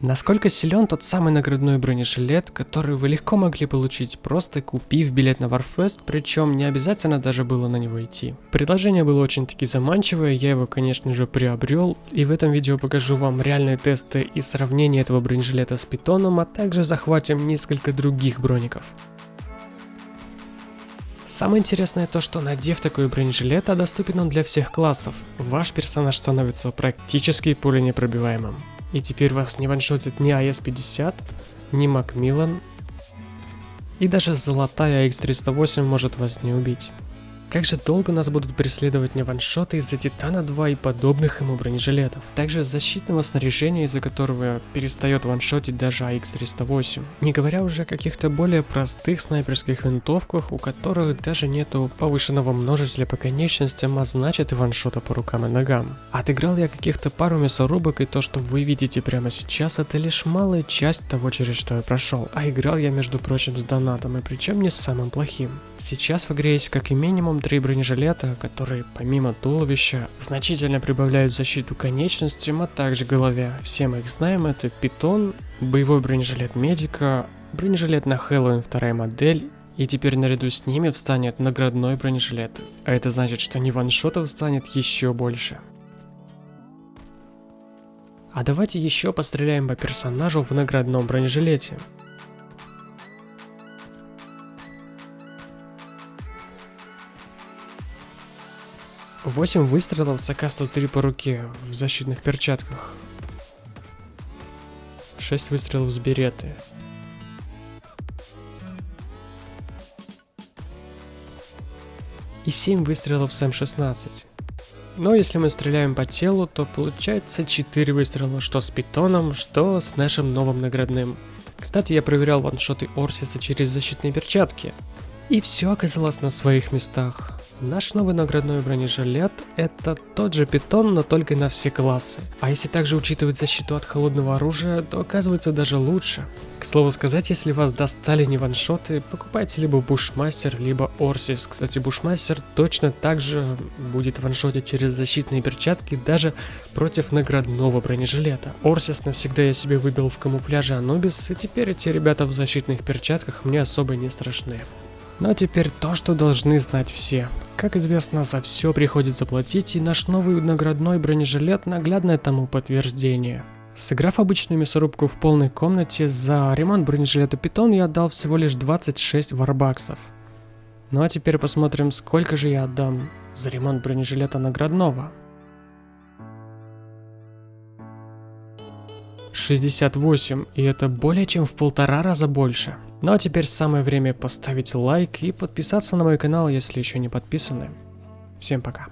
Насколько силен тот самый наградной бронежилет, который вы легко могли получить, просто купив билет на Warfest, причем не обязательно даже было на него идти. Предложение было очень-таки заманчивое, я его конечно же приобрел, и в этом видео покажу вам реальные тесты и сравнение этого бронежилета с питоном, а также захватим несколько других броников. Самое интересное то, что надев такой бронежилет, а доступен он для всех классов, ваш персонаж становится практически пуленепробиваемым. И теперь вас не ваншотит ни АС-50, ни Макмиллан, и даже золотая X308 может вас не убить. Как же долго нас будут преследовать не ваншоты из-за Титана 2 и подобных ему бронежилетов. Также защитного снаряжения, из-за которого перестает ваншотить даже AX308. Не говоря уже о каких-то более простых снайперских винтовках, у которых даже нету повышенного множителя по конечностям, а значит и ваншота по рукам и ногам. Отыграл я каких-то пару мясорубок, и то, что вы видите прямо сейчас, это лишь малая часть того, через что я прошел. А играл я, между прочим, с донатом, и причем не самым плохим. Сейчас в игре есть как и минимум три бронежилета, которые помимо туловища значительно прибавляют защиту конечностям, а также голове. Все мы их знаем, это питон, боевой бронежилет медика, бронежилет на Хэллоуин вторая модель и теперь наряду с ними встанет наградной бронежилет. А это значит, что не ваншотов станет еще больше. А давайте еще постреляем по персонажу в наградном бронежилете. 8 выстрелов с АК-103 по руке в защитных перчатках. 6 выстрелов с береты. И 7 выстрелов с М16. Но если мы стреляем по телу, то получается 4 выстрела, что с питоном, что с нашим новым наградным. Кстати, я проверял ваншоты Орсиса через защитные перчатки. И все оказалось на своих местах. Наш новый наградной бронежилет это тот же питон, но только на все классы. А если также учитывать защиту от холодного оружия, то оказывается даже лучше. К слову сказать, если вас достали не ваншоты, покупайте либо Бушмастер, либо Орсис. Кстати, Бушмастер точно так же будет ваншотить через защитные перчатки даже против наградного бронежилета. Орсис навсегда я себе выбил в камуфляже Анубис, и теперь эти ребята в защитных перчатках мне особо не страшны. А теперь то, что должны знать все. Как известно, за все приходится платить, и наш новый наградной бронежилет наглядное тому подтверждение. Сыграв обычную мясорубку в полной комнате, за ремонт бронежилета Питон я отдал всего лишь 26 варбаксов. Ну а теперь посмотрим, сколько же я отдам за ремонт бронежилета наградного. 68, и это более чем в полтора раза больше. Ну а теперь самое время поставить лайк и подписаться на мой канал, если еще не подписаны. Всем пока.